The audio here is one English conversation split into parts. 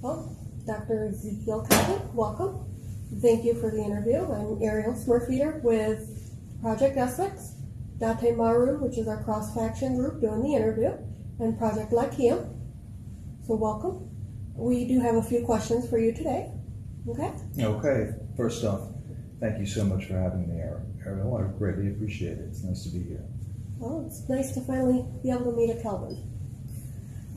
Well, Dr. Ezekiel Cobbett, welcome. Thank you for the interview. I'm Ariel Smurfeeder with Project Essex, Date Maru, which is our cross-faction group doing the interview, and Project Lakia. So welcome. We do have a few questions for you today. Okay? Okay, first off, thank you so much for having me, Ariel. I greatly appreciate it. It's nice to be here. Well, it's nice to finally be able to meet a Calvin.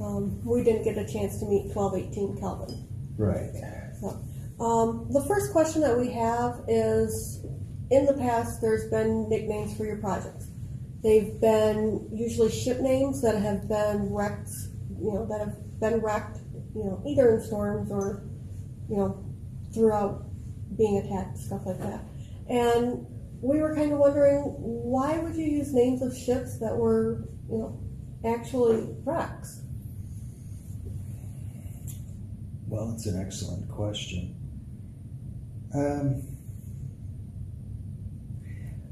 Um, we didn't get a chance to meet 1218 Calvin. Right. So, um, the first question that we have is in the past, there's been nicknames for your projects. They've been usually ship names that have been wrecked, you know, that have been wrecked, you know, either in storms or, you know, throughout being attacked, stuff like that. And we were kind of wondering why would you use names of ships that were, you know, actually wrecks? Well, it's an excellent question. Um,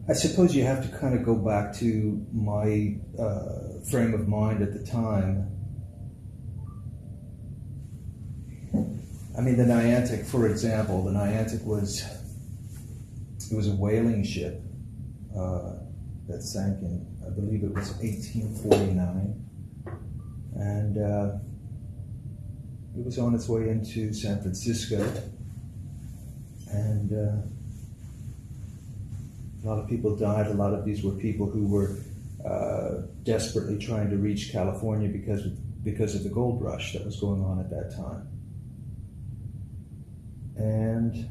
I suppose you have to kind of go back to my uh, frame of mind at the time. I mean, the Niantic, for example, the Niantic was it was a whaling ship uh, that sank in, I believe it was 1849, and uh, it was on its way into San Francisco, and uh, a lot of people died. A lot of these were people who were uh, desperately trying to reach California because of, because of the gold rush that was going on at that time. And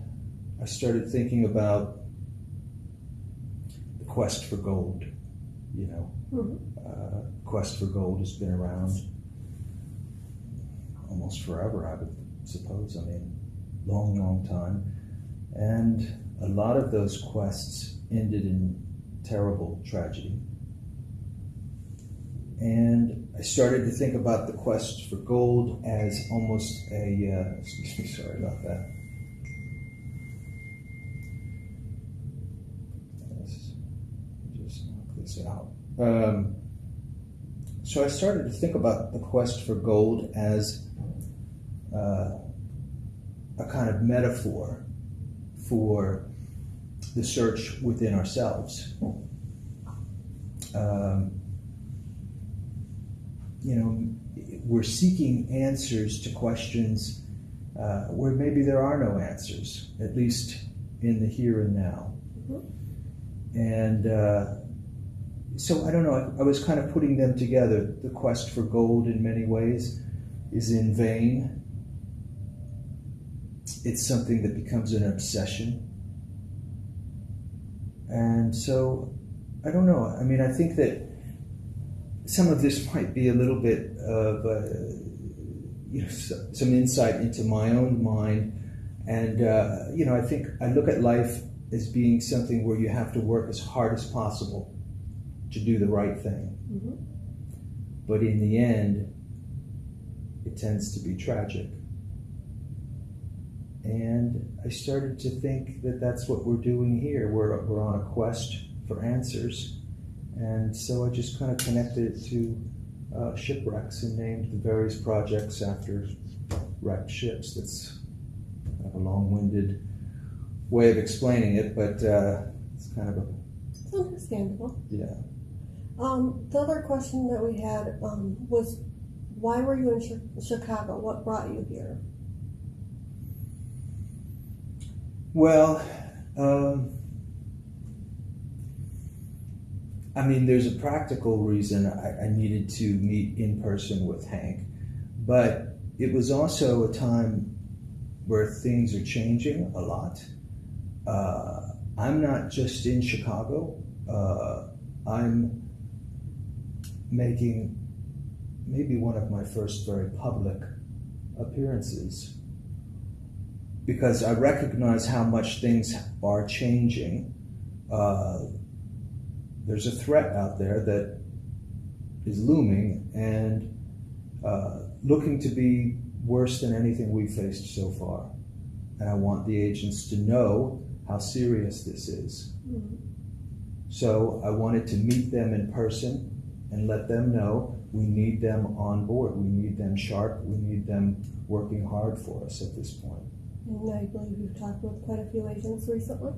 I started thinking about the quest for gold. You know, Mm-hmm. uh, quest for gold has been around almost forever, I would suppose. I mean, long, long time. And a lot of those quests ended in terrible tragedy. And I started to think about the quest for gold as almost a, uh, excuse me, sorry about that. Let's just knock this out. Um, so I started to think about the quest for gold as uh, a kind of metaphor for the search within ourselves. Um, you know, we're seeking answers to questions uh, where maybe there are no answers, at least in the here and now. And uh, so I don't know, I, I was kind of putting them together. The quest for gold, in many ways, is in vain. It's something that becomes an obsession. And so, I don't know. I mean, I think that some of this might be a little bit of uh, you know some insight into my own mind, and uh, you know, I think I look at life as being something where you have to work as hard as possible to do the right thing, Mm-hmm. but in the end, it tends to be tragic. And I started to think that that's what we're doing here. We're, we're on a quest for answers. And so I just kind of connected it to uh, shipwrecks and named the various projects after wrecked ships. That's kind of a long winded way of explaining it, but uh, it's kind of a, It's understandable. yeah. Um, the other question that we had um, was why were you in Chi- Chicago? What brought you here? Well, um, I mean, there's a practical reason I, I needed to meet in person with Hank, but it was also a time where things are changing a lot. Uh, I'm not just in Chicago. Uh, I'm making maybe one of my first very public appearances because I recognize how much things are changing. Uh, there's a threat out there that is looming and uh, looking to be worse than anything we've faced so far. And I want the agents to know how serious this is. Mhm. So I wanted to meet them in person and let them know we need them on board. We need them sharp. We need them working hard for us at this point. And I believe you've talked with quite a few agents recently.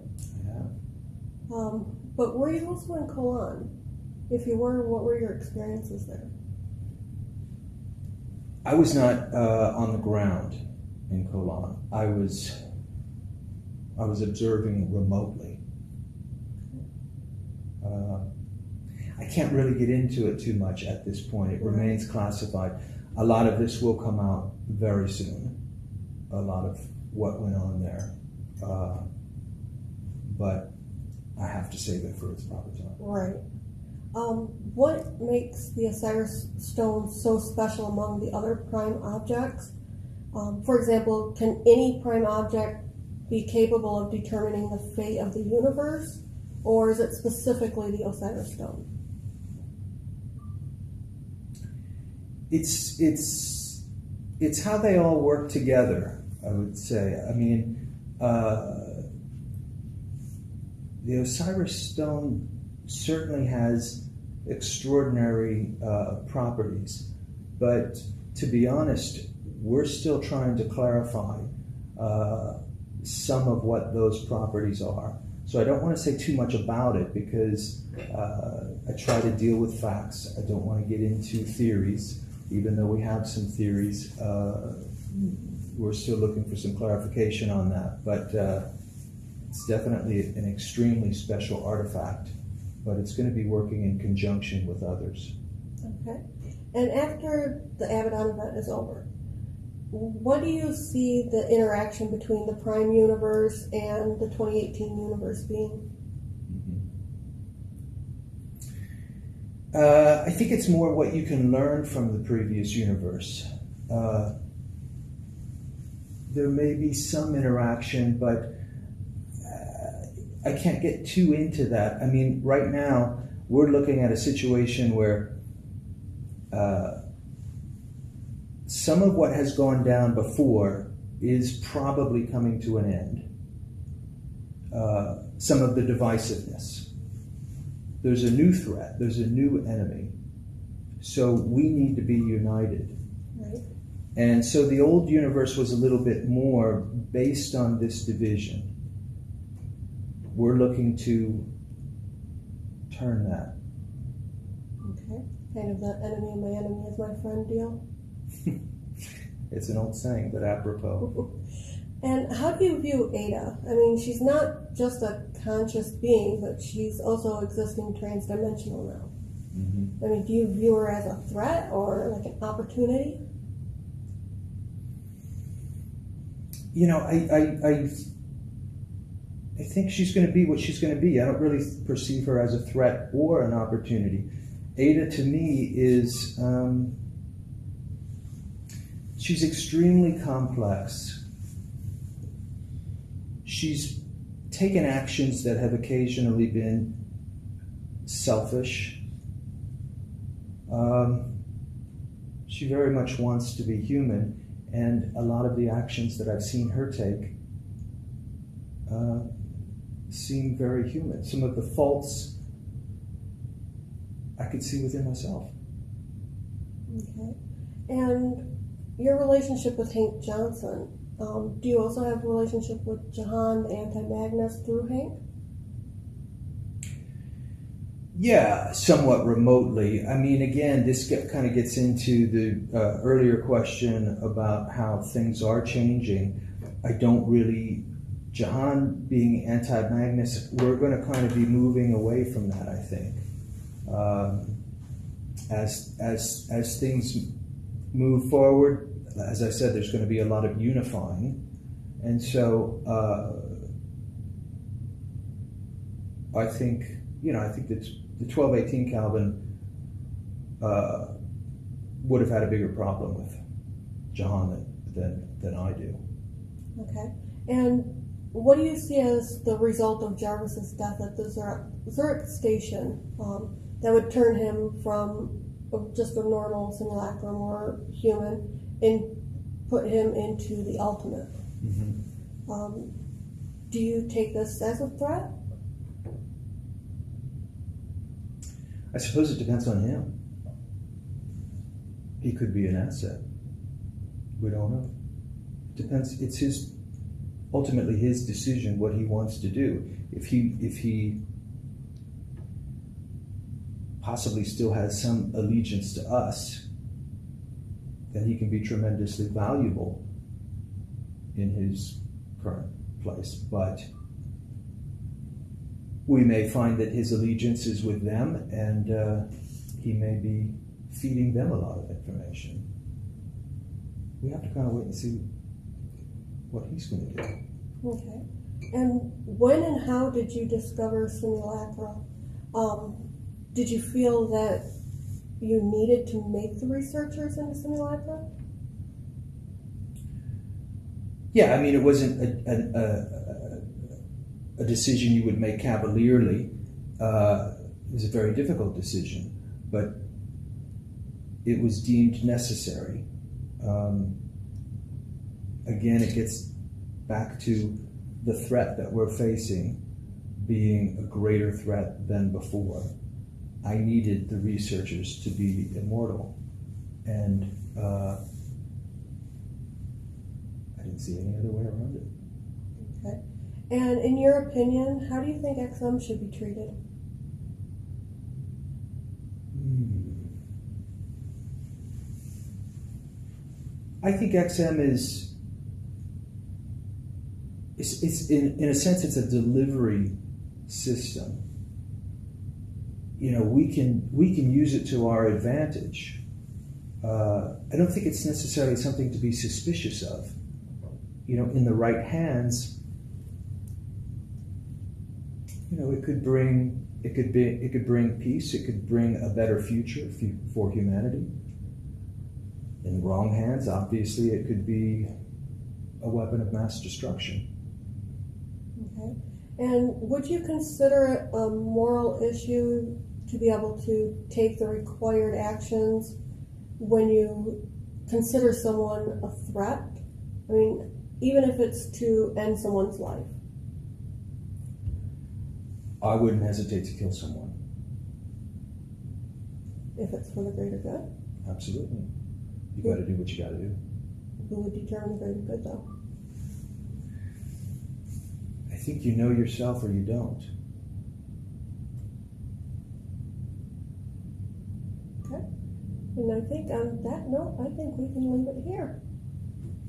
Yeah. Um, but were you also in Colan? If you were, what were your experiences there? I was not uh, on the ground in Colan. I was I was observing remotely. Uh, I can't really get into it too much at this point. It remains classified. A lot of this will come out very soon. A lot of what went on there, uh, but I have to save it for its proper time. Right. Um, what makes the Osiris stone so special among the other prime objects? Um, for example, can any prime object be capable of determining the fate of the universe, or is it specifically the Osiris stone? it's it's it's how they all work together. I would say. I mean, uh, the Osiris stone certainly has extraordinary uh, properties, but to be honest, we're still trying to clarify uh, some of what those properties are. So I don't want to say too much about it because uh, I try to deal with facts. I don't want to get into theories even though we have some theories, uh, we're still looking for some clarification on that. But uh, it's definitely an extremely special artifact, but it's going to be working in conjunction with others. Okay. And after the Abaddon event is over, what do you see the interaction between the Prime universe and the 2018 universe being? Uh, I think it's more what you can learn from the previous universe. Uh, there may be some interaction, but uh, I can't get too into that. I mean, right now, we're looking at a situation where uh, some of what has gone down before is probably coming to an end. Uh, some of the divisiveness there's a new threat, there's a new enemy. So we need to be united. Right. And so the old universe was a little bit more based on this division. We're looking to turn that. Okay. Kind of the enemy of my enemy is my friend deal. it's an old saying, but apropos. And how do you view Ada? I mean, she's not just a conscious being, but she's also existing transdimensional now. Mm-hmm. I mean, do you view her as a threat or like an opportunity? You know, I, I, I, I think she's going to be what she's going to be. I don't really perceive her as a threat or an opportunity. Ada to me is, um, she's extremely complex she's taken actions that have occasionally been selfish. Um, she very much wants to be human, and a lot of the actions that I've seen her take uh, seem very human. Some of the faults I could see within myself. Okay. And your relationship with Hank Johnson, um, do you also have a relationship with Jahan, the anti-Magnus, through Hank? Yeah, somewhat remotely. I mean, again, this get, kind of gets into the uh, earlier question about how things are changing. I don't really, Jahan being anti Magnus, we're going to kind of be moving away from that, I think. Um, as, as, as things move forward, as I said, there's going to be a lot of unifying. And so uh, I think, you know, I think that the 1218 Calvin uh, would have had a bigger problem with Jahan than, than, than I do. Okay. And what do you see as the result of Jarvis's death at the Zurich, station um, that would turn him from just a normal simulacrum or human and put him into the ultimate. Mm-hmm. Um, do you take this as a threat? I suppose it depends on him. He could be an asset. We don't know. It Depends. It's his ultimately his decision what he wants to do. If he if he possibly still has some allegiance to us, then he can be tremendously valuable in his current place. But we may find that his allegiance is with them, and uh, he may be feeding them a lot of information. We have to kind of wait and see what he's going to do. Okay. And when and how did you discover simulacra? Um, did you feel that you needed to make the researchers into simulacra? Yeah, I mean, it wasn't a, a, a, a decision you would make cavalierly. Uh, it was a very difficult decision, but it was deemed necessary. Um, again, it gets back to the threat that we're facing being a greater threat than before. I needed the researchers to be immortal, and uh, I didn't see any other way around it. Okay. And in your opinion, how do you think XM should be treated? Hmm. I think XM is, it's, it's in, in a sense, it's a delivery system. You know, we can we can use it to our advantage. Uh, I don't think it's necessarily something to be suspicious of. You know, in the right hands, you know, it could bring it could be it could bring peace. It could bring a better future for humanity. In the wrong hands, obviously, it could be a weapon of mass destruction. Okay. And would you consider it a moral issue to be able to take the required actions when you consider someone a threat? I mean, even if it's to end someone's life. I wouldn't hesitate to kill someone. If it's for the greater good, Absolutely. You got to do what you got to do. who would determine the greater good though? Think you know yourself or you don't. Okay. And I think on that note, I think we can leave it here.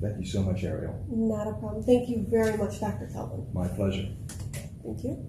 Thank you so much, Ariel. Not a problem. Thank you very much, Dr. Calvin. My pleasure. Thank you.